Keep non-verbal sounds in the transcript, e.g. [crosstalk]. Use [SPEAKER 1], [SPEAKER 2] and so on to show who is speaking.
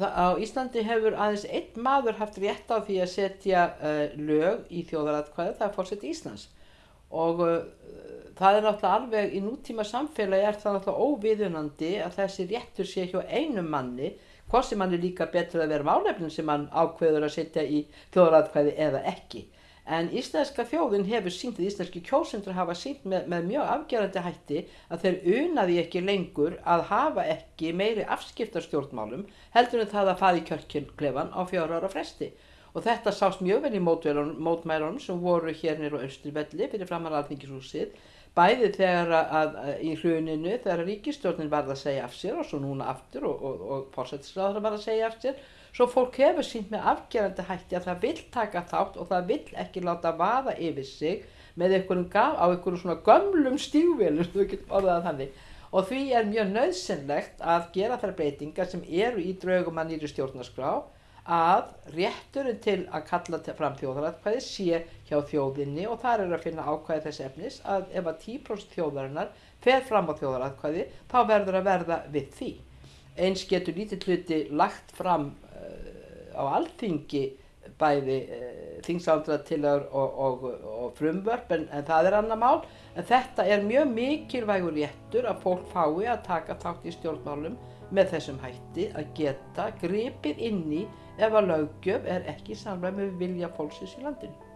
[SPEAKER 1] á Íslandi hefur aðeins einn maður haft rétt á því að setja uh, lög í þjóðaratkvæði, það er fórseti Íslands. Og uh, það er náttúrulega alveg í nútíma samfélagi er það náttúrulega óviðunandi að þessi réttur sé hjá einum manni hvort sem hann er líka betur að vera málefnin sem hann ákveður að setja í þjóðaratkvæði eða ekki en íslenska þjóðin hefur sínt að íslenski kjósendur hafa sínt með, með mjög afgerandi hætti að þeir unaði ekki lengur að hafa ekki meiri afskiptarstjórnmálum heldur en það að fara í kjörkjörklefan á fjóra ára fresti. Og þetta sást mjög vel í mótmælunum sem voru hér nýru á Östurvelli fyrir framar alþingishúsið bæði þegar að, að, í hruninu þegar ríkistjórnin var að segja af sér og svo núna aftur og, og, og fórsættisraður var að segja af sér svo fólk hefur sínt með afgerandi hætti að það vil taka þátt og það vil ekki láta vaða yfir sig með einhverjum gaf, á einhverjum svona gömlum stígvelum þú [laughs] getur orðað þannig. Og því er mjög nöðsynlegt að gera þær breytingar sem eru í draugum að nýri stjórnarskrá að rétturinn til að kalla fram þjóðaratkvæði sé hjá þjóðinni og þar er að finna ákvæði þess efnis að ef að 10% þjóðarinnar fer fram á þjóðaratkvæði þá verður að verða við því. Eins getur lítið hluti lagt fram á alþingi bæði e, þingsáldra og, og, og frumvörp en, en það er annar mál en þetta er mjög mikilvægur réttur að fólk fái að taka þátt í stjórnmálum með þessum hætti að geta gripið inn í ef að lögjöf er ekki samræð með vilja fólksins í landinu.